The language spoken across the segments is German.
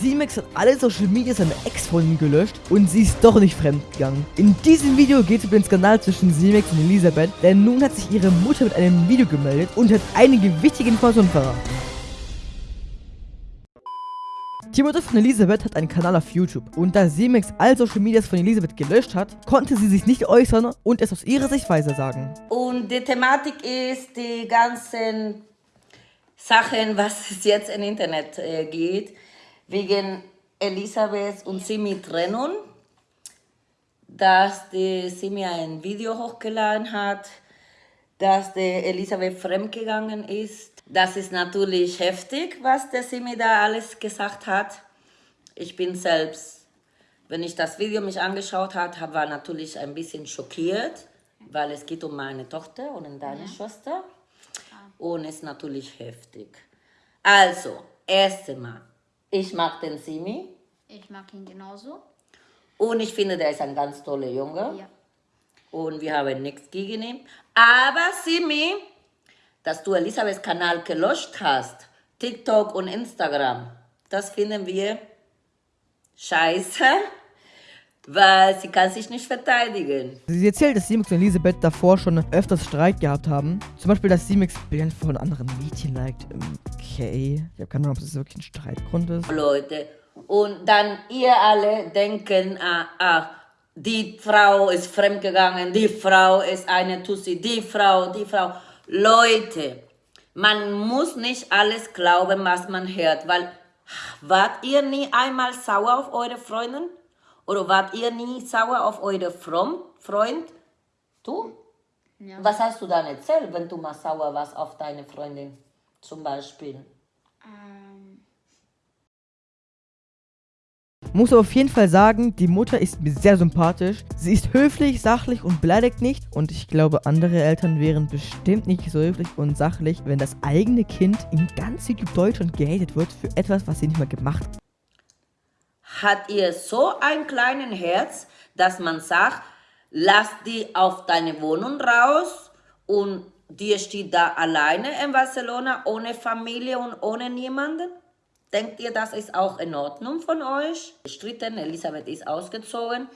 Simex hat alle Social Media seiner Ex-Freundin gelöscht und sie ist doch nicht fremdgegangen. In diesem Video geht es über den Skandal zwischen Simex und Elisabeth, denn nun hat sich ihre Mutter mit einem Video gemeldet und hat einige wichtige Informationen verraten. Die Mutter von Elisabeth hat einen Kanal auf YouTube und da Simex all Social Medias von Elisabeth gelöscht hat, konnte sie sich nicht äußern und es aus ihrer Sicht weiter sagen. Und die Thematik ist die ganzen Sachen, was es jetzt im Internet äh, geht, wegen Elisabeth und Simi Trennung, dass die Simi ein Video hochgeladen hat, dass die Elisabeth fremdgegangen ist. Das ist natürlich heftig, was der Simi da alles gesagt hat. Ich bin selbst, wenn ich das Video mich angeschaut habe, war natürlich ein bisschen schockiert, weil es geht um meine Tochter und um deine ja. Schwester und ist natürlich heftig. Also, erste Mal, ich mag den Simi. Ich mag ihn genauso. Und ich finde, der ist ein ganz toller Junge. Ja. Und wir haben nichts gegen ihn. Aber Simi, dass du Elisabeths Kanal gelöscht hast, TikTok und Instagram, das finden wir scheiße weil sie kann sich nicht verteidigen. Sie erzählt, dass Simix und Elisabeth davor schon öfters Streit gehabt haben. Zum Beispiel, dass Simix Bilder von anderen Mädchen liked. Okay, ich habe keine Ahnung, ob das wirklich ein Streitgrund ist. Leute, und dann ihr alle denken, ah, ah, die Frau ist fremdgegangen, die Frau ist eine Tussi, die Frau, die Frau. Leute, man muss nicht alles glauben, was man hört, weil wart ihr nie einmal sauer auf eure Freundin? Oder wart ihr nie sauer auf eure Freund? Du? Ja. Was hast du dann erzählt, wenn du mal sauer warst auf deine Freundin zum Beispiel? Ähm. Muss auf jeden Fall sagen, die Mutter ist mir sehr sympathisch. Sie ist höflich, sachlich und beleidigt nicht. Und ich glaube, andere Eltern wären bestimmt nicht so höflich und sachlich, wenn das eigene Kind in ganz Deutschland gehatet wird für etwas, was sie nicht mal gemacht hat hat ihr so ein kleines Herz, dass man sagt, lass die auf deine Wohnung raus und die steht da alleine in Barcelona ohne Familie und ohne niemanden? Denkt ihr, das ist auch in Ordnung von euch? Stritten, Elisabeth ist ausgezogen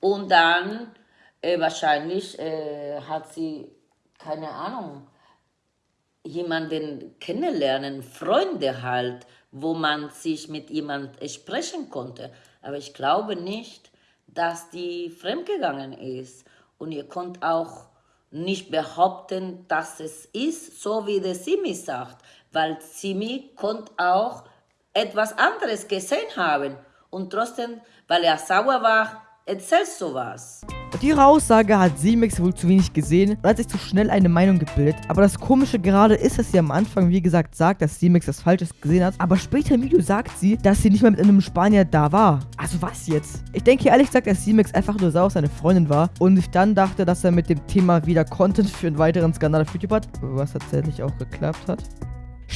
und dann äh, wahrscheinlich äh, hat sie, keine Ahnung, jemanden kennenlernen, Freunde halt, wo man sich mit jemand sprechen konnte. Aber ich glaube nicht, dass die fremdgegangen ist. Und ihr könnt auch nicht behaupten, dass es ist, so wie der Simi sagt, weil Simi konnte auch etwas anderes gesehen haben und trotzdem, weil er sauer war, erzählst du was. Mit ihrer Aussage hat Simex wohl zu wenig gesehen und hat sich zu schnell eine Meinung gebildet. Aber das Komische gerade ist, dass sie am Anfang, wie gesagt, sagt, dass Simex das Falsches gesehen hat. Aber später im Video sagt sie, dass sie nicht mehr mit einem Spanier da war. Also was jetzt? Ich denke ehrlich gesagt, dass Simex einfach nur sauer seine Freundin war und sich dann dachte, dass er mit dem Thema wieder Content für einen weiteren Skandal auf YouTube hat. Was tatsächlich auch geklappt hat.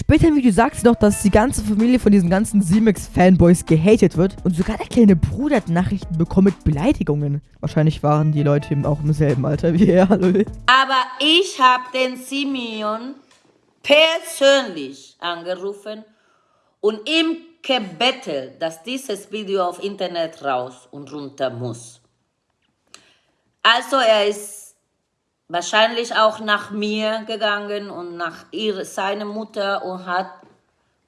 Später im Video sagt sie noch, dass die ganze Familie von diesen ganzen Simex-Fanboys gehatet wird. Und sogar der kleine Bruder hat Nachrichten bekommen mit Beleidigungen. Wahrscheinlich waren die Leute eben auch im selben Alter wie er. Aber ich habe den Simeon persönlich angerufen und ihm gebettelt, dass dieses Video auf Internet raus und runter muss. Also er ist wahrscheinlich auch nach mir gegangen und nach ihre, seiner Mutter und hat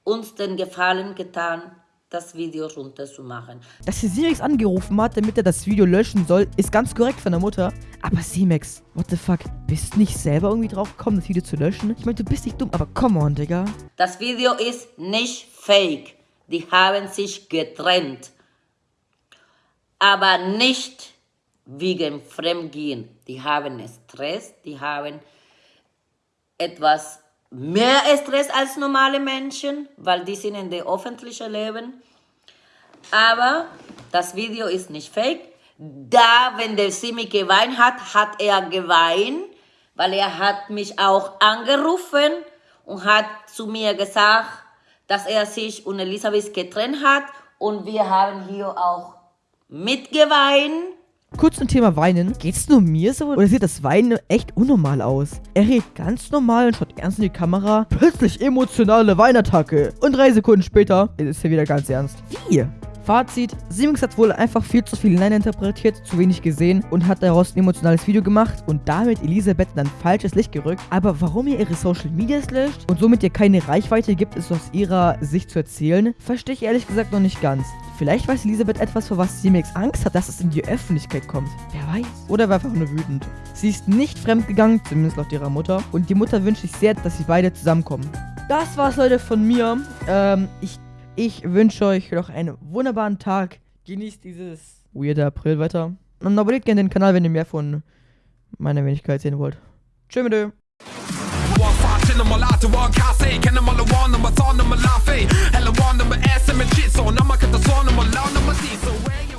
uns den Gefallen getan, das Video runterzumachen. Dass sie Simex angerufen hat, damit er das Video löschen soll, ist ganz korrekt von der Mutter. Aber Simex, what the fuck, bist du nicht selber irgendwie drauf gekommen, das Video zu löschen? Ich meine, du bist nicht dumm, aber come on, Digga. Das Video ist nicht fake. Die haben sich getrennt. Aber nicht wegen Fremdgehen. Die haben Stress, die haben etwas mehr Stress als normale Menschen, weil die sind in der öffentlichen Leben. Aber das Video ist nicht fake. Da, wenn der Simi geweint hat, hat er geweint, weil er hat mich auch angerufen und hat zu mir gesagt, dass er sich und Elisabeth getrennt hat und wir haben hier auch mitgeweint Kurz zum Thema Weinen. Geht's nur mir so oder sieht das Weinen echt unnormal aus? Er redet ganz normal und schaut ernst in die Kamera. Plötzlich emotionale Weinattacke. Und drei Sekunden später ist er wieder ganz ernst. Wie? Fazit, Siemens hat wohl einfach viel zu viel hineininterpretiert, zu wenig gesehen und hat daraus ein emotionales Video gemacht und damit Elisabeth dann falsches Licht gerückt. Aber warum ihr ihre Social Medias löscht und somit ihr keine Reichweite gibt, ist aus ihrer Sicht zu erzählen, verstehe ich ehrlich gesagt noch nicht ganz. Vielleicht weiß Elisabeth etwas, vor was Siemens Angst hat, dass es in die Öffentlichkeit kommt. Wer weiß. Oder war einfach nur wütend. Sie ist nicht fremdgegangen, zumindest laut ihrer Mutter. Und die Mutter wünscht sich sehr, dass sie beide zusammenkommen. Das war's, Leute, von mir. Ähm, ich ich wünsche euch noch einen wunderbaren Tag. Genießt dieses weirde Aprilwetter. Und abonniert gerne den Kanal, wenn ihr mehr von meiner Wenigkeit sehen wollt. Tschö mit Eller